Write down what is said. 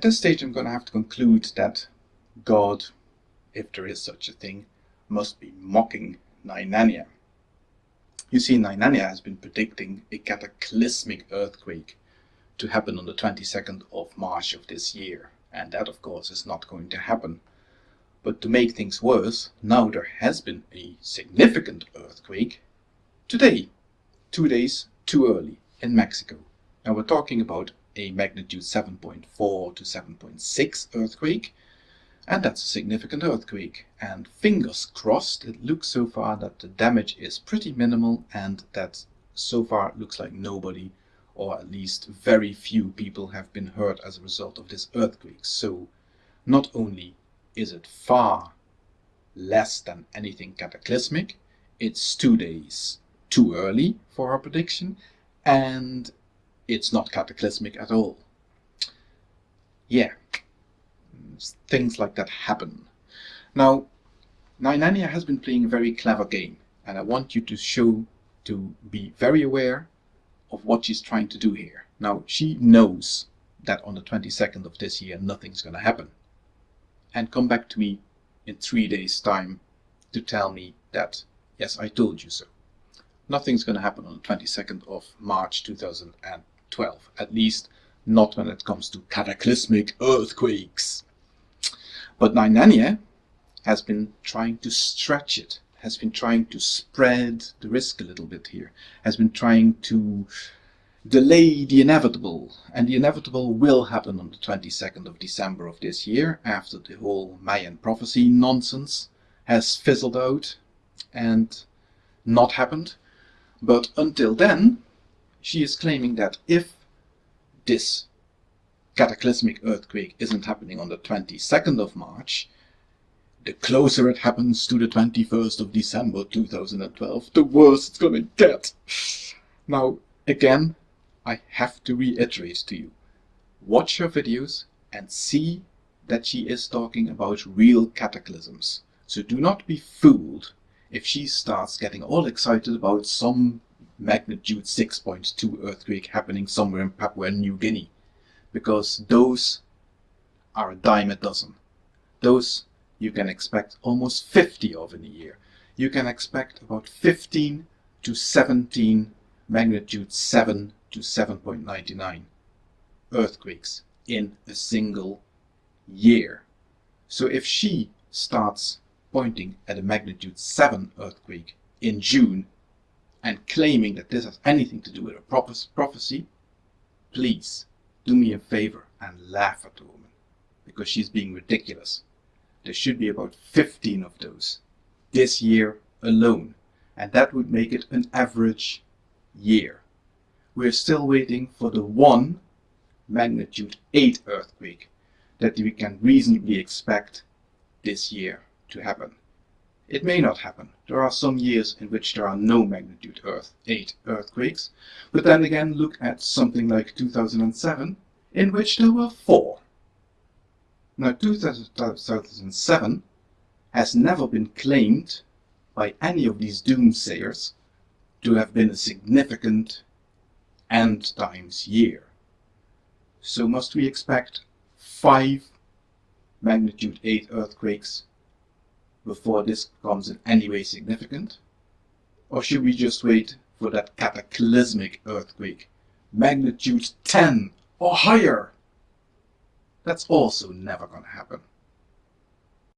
At this stage I'm going to have to conclude that God, if there is such a thing, must be mocking Nainania. You see, Nainania has been predicting a cataclysmic earthquake to happen on the 22nd of March of this year. And that, of course, is not going to happen. But to make things worse, now there has been a significant earthquake today, two days too early in Mexico. And we're talking about a magnitude 7.4 to 7.6 earthquake and that's a significant earthquake. And fingers crossed, it looks so far that the damage is pretty minimal and that so far it looks like nobody or at least very few people have been hurt as a result of this earthquake. So not only is it far less than anything cataclysmic, it's two days too early for our prediction and it's not cataclysmic at all. Yeah, things like that happen. Now, Nainania has been playing a very clever game, and I want you to show, to be very aware of what she's trying to do here. Now, she knows that on the 22nd of this year nothing's going to happen. And come back to me in three days' time to tell me that, yes, I told you so. Nothing's going to happen on the 22nd of March 2012, at least not when it comes to cataclysmic earthquakes. But Nainania has been trying to stretch it, has been trying to spread the risk a little bit here, has been trying to delay the inevitable. And the inevitable will happen on the 22nd of December of this year, after the whole Mayan prophecy nonsense has fizzled out and not happened. But until then, she is claiming that if this cataclysmic earthquake isn't happening on the 22nd of March, the closer it happens to the 21st of December 2012, the worse it's gonna get. Now, again, I have to reiterate to you, watch her videos and see that she is talking about real cataclysms. So do not be fooled if she starts getting all excited about some magnitude 6.2 earthquake happening somewhere in Papua New Guinea because those are a dime a dozen. Those you can expect almost 50 of in a year. You can expect about 15 to 17 magnitude 7 to 7.99 earthquakes in a single year. So if she starts pointing at a magnitude 7 earthquake in June and claiming that this has anything to do with a prophecy, please do me a favor and laugh at the woman because she's being ridiculous. There should be about 15 of those this year alone, and that would make it an average year. We're still waiting for the one magnitude 8 earthquake that we can reasonably expect this year to happen. It may not happen. There are some years in which there are no magnitude Earth 8 earthquakes, but then again look at something like 2007, in which there were four. Now 2007 has never been claimed by any of these doomsayers to have been a significant end times year. So must we expect five magnitude 8 earthquakes before this becomes in any way significant? Or should we just wait for that cataclysmic earthquake, magnitude 10 or higher? That's also never going to happen.